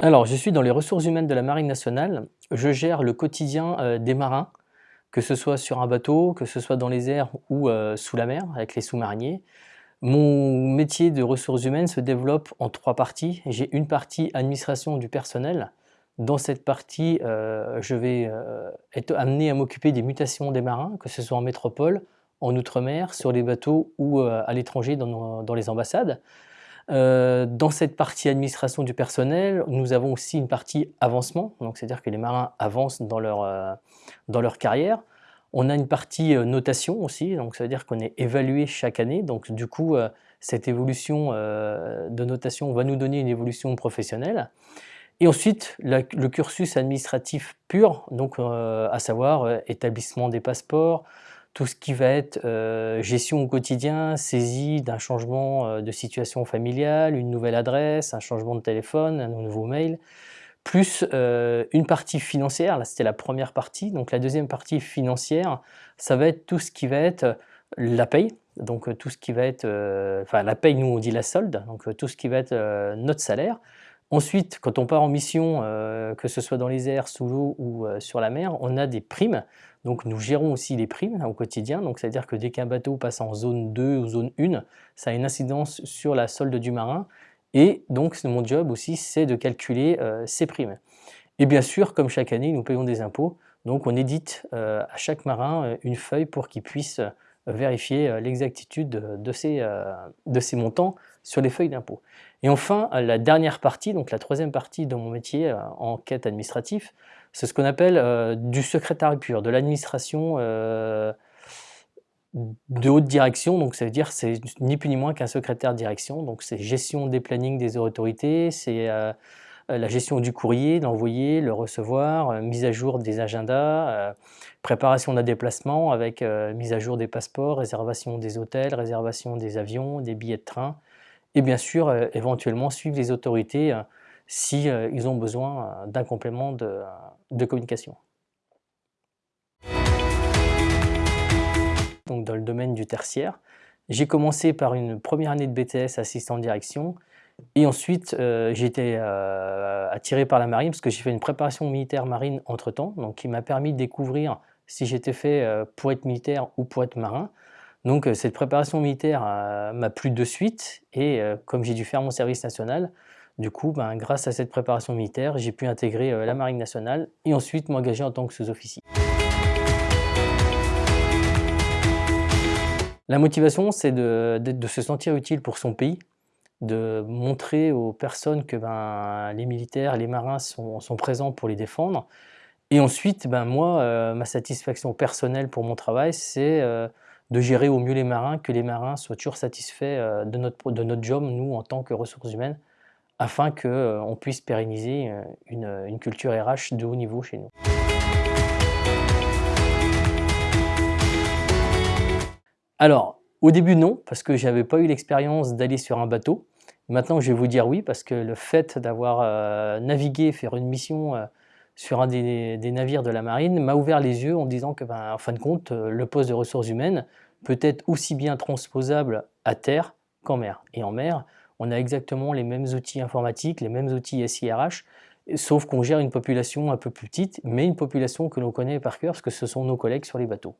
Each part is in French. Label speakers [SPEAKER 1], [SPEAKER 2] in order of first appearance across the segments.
[SPEAKER 1] Alors, je suis dans les ressources humaines de la Marine nationale. Je gère le quotidien euh, des marins, que ce soit sur un bateau, que ce soit dans les airs ou euh, sous la mer, avec les sous-mariniers. Mon métier de ressources humaines se développe en trois parties. J'ai une partie administration du personnel. Dans cette partie, euh, je vais être amené à m'occuper des mutations des marins, que ce soit en métropole, en outre-mer, sur les bateaux ou à l'étranger dans les ambassades. Euh, dans cette partie administration du personnel, nous avons aussi une partie avancement, c'est-à-dire que les marins avancent dans leur, euh, dans leur carrière. On a une partie euh, notation aussi, donc ça veut dire qu'on est évalué chaque année, donc du coup cette évolution de notation va nous donner une évolution professionnelle. Et ensuite, le cursus administratif pur, donc à savoir établissement des passeports, tout ce qui va être euh, gestion au quotidien, saisie d'un changement euh, de situation familiale, une nouvelle adresse, un changement de téléphone, un nouveau mail, plus euh, une partie financière, là c'était la première partie, donc la deuxième partie financière, ça va être tout ce qui va être la paye, donc tout ce qui va être, enfin la paye nous on dit la solde, donc tout ce qui va être notre salaire, Ensuite, quand on part en mission, que ce soit dans les airs, sous l'eau ou sur la mer, on a des primes. Donc nous gérons aussi les primes au quotidien, donc c'est-à-dire que dès qu'un bateau passe en zone 2 ou zone 1, ça a une incidence sur la solde du marin, et donc mon job aussi c'est de calculer euh, ces primes. Et bien sûr, comme chaque année, nous payons des impôts, donc on édite euh, à chaque marin euh, une feuille pour qu'il puisse vérifier l'exactitude de ces montants sur les feuilles d'impôt. Et enfin, la dernière partie, donc la troisième partie de mon métier en quête administratif, c'est ce qu'on appelle euh, du secrétariat pur, de l'administration euh, de haute direction. Donc ça veut dire c'est ni plus ni moins qu'un secrétaire de direction. Donc c'est gestion des plannings des autorités, c'est euh, la gestion du courrier, l'envoyer, le recevoir, mise à jour des agendas, préparation d'un déplacement avec mise à jour des passeports, réservation des hôtels, réservation des avions, des billets de train, et bien sûr éventuellement suivre les autorités si ils ont besoin d'un complément de, communication. Donc dans le domaine du tertiaire, j'ai commencé par une première année de BTS assistant direction et ensuite euh, j'ai été euh, attiré par la marine parce que j'ai fait une préparation militaire marine entre temps, donc qui m'a permis de découvrir si j'étais fait euh, pour être militaire ou pour être marin. Donc cette préparation militaire m'a plu de suite et comme j'ai dû faire mon service national, du coup, ben, grâce à cette préparation militaire, j'ai pu intégrer euh, la Marine nationale et ensuite m'engager en tant que sous-officier. La motivation, c'est de, se sentir utile pour son pays, de montrer aux personnes que ben, les militaires, les marins sont, présents pour les défendre. Et ensuite, ben, moi, euh, ma satisfaction personnelle pour mon travail, c'est euh, de gérer au mieux les marins, que les marins soient toujours satisfaits de, notre, de notre job, nous, en tant que ressources humaines, afin qu'on euh, puisse pérenniser euh, une, culture RH de haut niveau chez nous. Alors, au début non, parce que je n'avais pas eu l'expérience d'aller sur un bateau. Maintenant, je vais vous dire oui, parce que le fait d'avoir euh, navigué, faire une mission sur un des, navires de la marine m'a ouvert les yeux en disant que, ben, en fin de compte, le poste de ressources humaines peut être aussi bien transposable à terre qu'en mer. Et en mer, on a exactement les mêmes outils informatiques, les mêmes outils SIRH, sauf qu'on gère une population un peu plus petite, mais une population que l'on connaît par cœur parce que ce sont nos collègues sur les bateaux.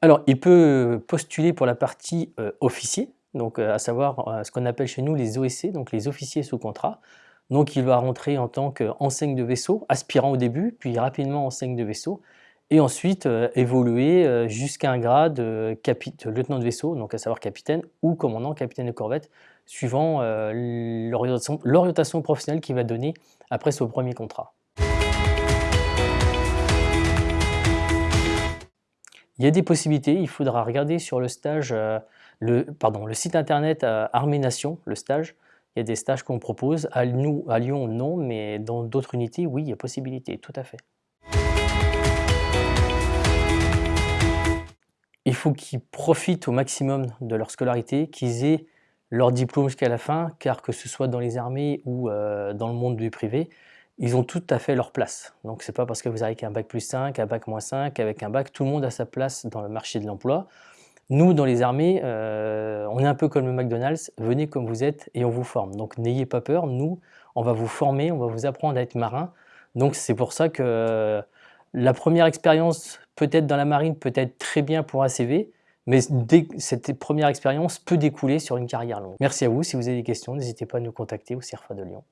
[SPEAKER 1] Alors, il peut postuler pour la partie euh, officier, donc euh, à savoir euh, ce qu'on appelle chez nous les OSC, donc les officiers sous contrat. Donc, il va rentrer en tant qu'enseigne de vaisseau, aspirant au début, puis rapidement enseigne de vaisseau, et ensuite euh, évoluer jusqu'à un grade euh, lieutenant de vaisseau, donc à savoir capitaine, ou commandant capitaine de corvette, suivant l'orientation professionnelle qu'il va donner après son premier contrat. Il y a des possibilités, il faudra regarder sur le stage, le, site internet Armée Nation, le stage, il y a des stages qu'on propose, à, nous, à Lyon non, mais dans d'autres unités, oui, il y a possibilité, tout à fait. Il faut qu'ils profitent au maximum de leur scolarité, qu'ils aient leur diplôme jusqu'à la fin, car que ce soit dans les armées ou euh, dans le monde du privé, ils ont tout à fait leur place. Donc c'est pas parce que vous avez qu'un bac plus 5, un bac moins 5, avec un bac, tout le monde a sa place dans le marché de l'emploi. Nous, dans les armées, euh, on est un peu comme le McDonald's, venez comme vous êtes et on vous forme. Donc n'ayez pas peur, nous, on va vous former, on va vous apprendre à être marin. Donc c'est pour ça que euh, la première expérience, peut-être dans la marine, peut être très bien pour un CV, mais cette première expérience peut découler sur une carrière longue. Merci à vous, si vous avez des questions, n'hésitez pas à nous contacter au CIRFA de Lyon.